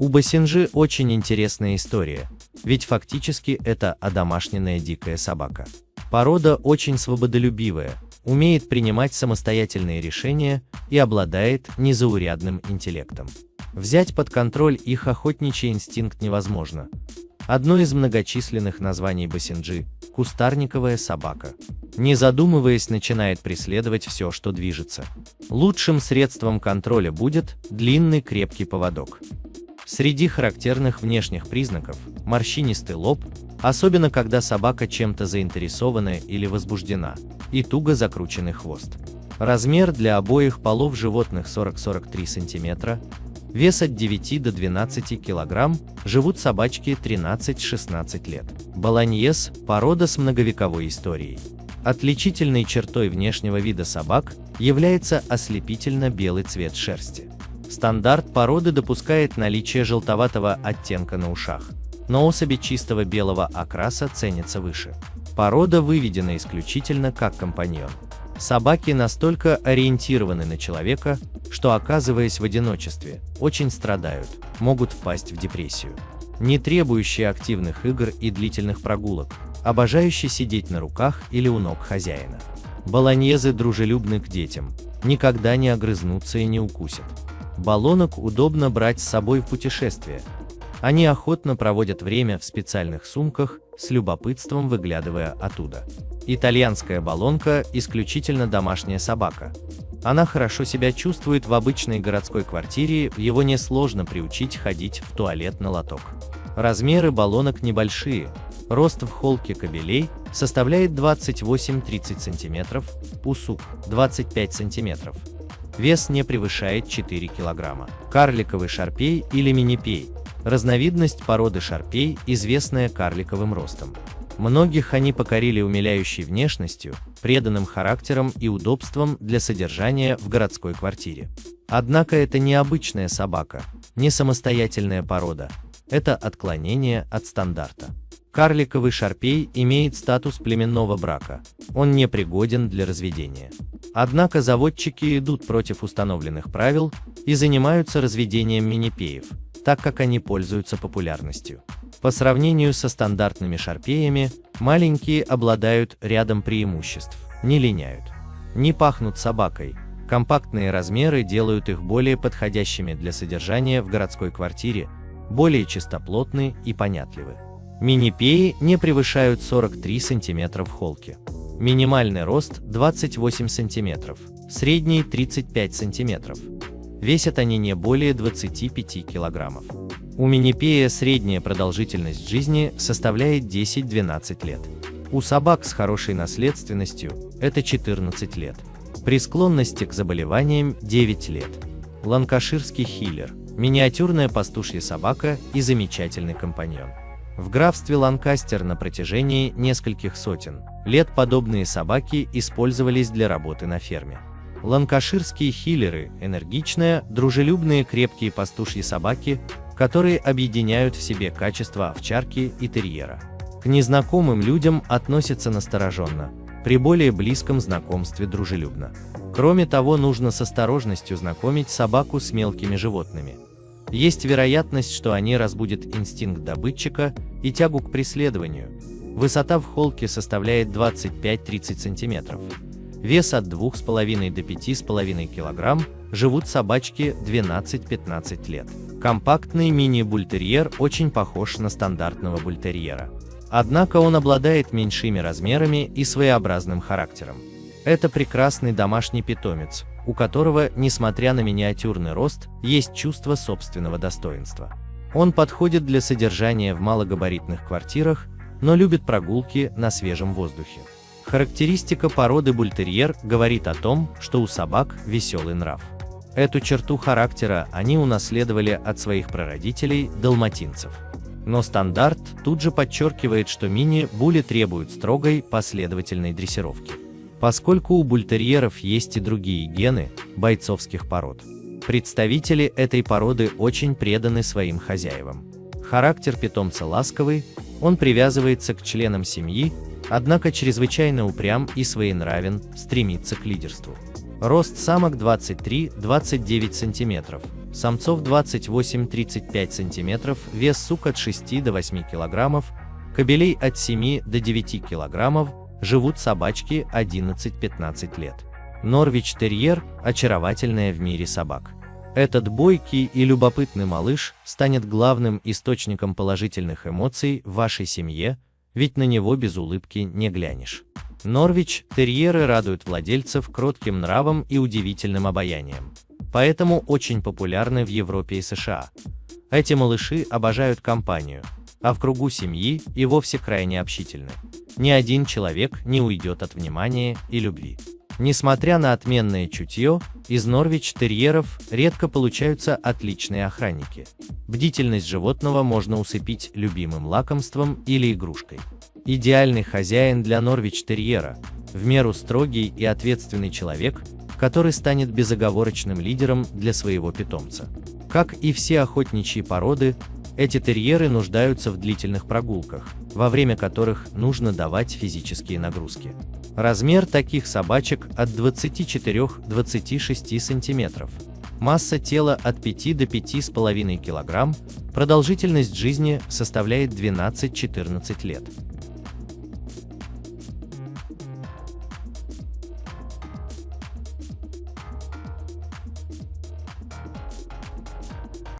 У Басинжи очень интересная история, ведь фактически это одомашненная дикая собака. Порода очень свободолюбивая, умеет принимать самостоятельные решения и обладает незаурядным интеллектом. Взять под контроль их охотничий инстинкт невозможно. Одно из многочисленных названий басинджи – кустарниковая собака. Не задумываясь, начинает преследовать все, что движется. Лучшим средством контроля будет длинный крепкий поводок. Среди характерных внешних признаков – морщинистый лоб, особенно когда собака чем-то заинтересована или возбуждена, и туго закрученный хвост. Размер для обоих полов животных 40-43 см, вес от 9 до 12 кг, живут собачки 13-16 лет. Болоньез – порода с многовековой историей. Отличительной чертой внешнего вида собак является ослепительно белый цвет шерсти. Стандарт породы допускает наличие желтоватого оттенка на ушах, но особи чистого белого окраса ценятся выше. Порода выведена исключительно как компаньон. Собаки настолько ориентированы на человека, что оказываясь в одиночестве, очень страдают, могут впасть в депрессию. Не требующие активных игр и длительных прогулок, обожающие сидеть на руках или у ног хозяина. Болоньезы дружелюбны к детям, никогда не огрызнутся и не укусят. Баллонок удобно брать с собой в путешествие. Они охотно проводят время в специальных сумках, с любопытством выглядывая оттуда. Итальянская баллонка – исключительно домашняя собака. Она хорошо себя чувствует в обычной городской квартире, его несложно приучить ходить в туалет на лоток. Размеры баллонок небольшие, рост в холке кобелей составляет 28-30 см, у сук 25 см. Вес не превышает 4 кг. Карликовый шарпей или минипей – разновидность породы шарпей, известная карликовым ростом. Многих они покорили умиляющей внешностью, преданным характером и удобством для содержания в городской квартире. Однако это не обычная собака, не самостоятельная порода, это отклонение от стандарта. Карликовый шарпей имеет статус племенного брака, он не пригоден для разведения. Однако заводчики идут против установленных правил и занимаются разведением минипеев, так как они пользуются популярностью. По сравнению со стандартными шарпеями, маленькие обладают рядом преимуществ, не линяют, не пахнут собакой, компактные размеры делают их более подходящими для содержания в городской квартире, более чистоплотны и понятливы. Мини-пеи не превышают 43 см в холке. Минимальный рост 28 см, средний 35 см. Весят они не более 25 кг. У минипея средняя продолжительность жизни составляет 10-12 лет. У собак с хорошей наследственностью это 14 лет. При склонности к заболеваниям 9 лет. Ланкаширский хиллер – миниатюрная пастушья собака и замечательный компаньон. В графстве Ланкастер на протяжении нескольких сотен лет подобные собаки использовались для работы на ферме. Ланкаширские хиллеры – энергичные, дружелюбные, крепкие пастушьи собаки, которые объединяют в себе качества овчарки и терьера. К незнакомым людям относятся настороженно, при более близком знакомстве дружелюбно. Кроме того, нужно с осторожностью знакомить собаку с мелкими животными. Есть вероятность, что они разбудят инстинкт добытчика и тягу к преследованию. Высота в холке составляет 25-30 см. Вес от 2,5 до 5,5 кг, живут собачки 12-15 лет. Компактный мини-бультерьер очень похож на стандартного бультерьера. Однако он обладает меньшими размерами и своеобразным характером. Это прекрасный домашний питомец, у которого, несмотря на миниатюрный рост, есть чувство собственного достоинства. Он подходит для содержания в малогабаритных квартирах, но любит прогулки на свежем воздухе. Характеристика породы бультерьер говорит о том, что у собак веселый нрав. Эту черту характера они унаследовали от своих прародителей – далматинцев. Но стандарт тут же подчеркивает, что мини-були требуют строгой, последовательной дрессировки. Поскольку у бультерьеров есть и другие гены бойцовских пород. Представители этой породы очень преданы своим хозяевам. Характер питомца ласковый, он привязывается к членам семьи, однако чрезвычайно упрям и своенравен, стремится к лидерству. Рост самок 23-29 см, самцов 28-35 см, вес сук от 6 до 8 кг, кобелей от 7 до 9 кг, живут собачки 11-15 лет. Норвич-терьер – очаровательная в мире собак. Этот бойкий и любопытный малыш станет главным источником положительных эмоций в вашей семье, ведь на него без улыбки не глянешь. Норвич терьеры радуют владельцев кротким нравом и удивительным обаянием. Поэтому очень популярны в Европе и США. Эти малыши обожают компанию, а в кругу семьи и вовсе крайне общительны. Ни один человек не уйдет от внимания и любви. Несмотря на отменное чутье, из Норвич-терьеров редко получаются отличные охранники. Бдительность животного можно усыпить любимым лакомством или игрушкой. Идеальный хозяин для Норвич-терьера – в меру строгий и ответственный человек, который станет безоговорочным лидером для своего питомца. Как и все охотничьи породы, эти терьеры нуждаются в длительных прогулках, во время которых нужно давать физические нагрузки. Размер таких собачек от 24-26 см. Масса тела от 5 до 5,5 кг, продолжительность жизни составляет 12-14 лет.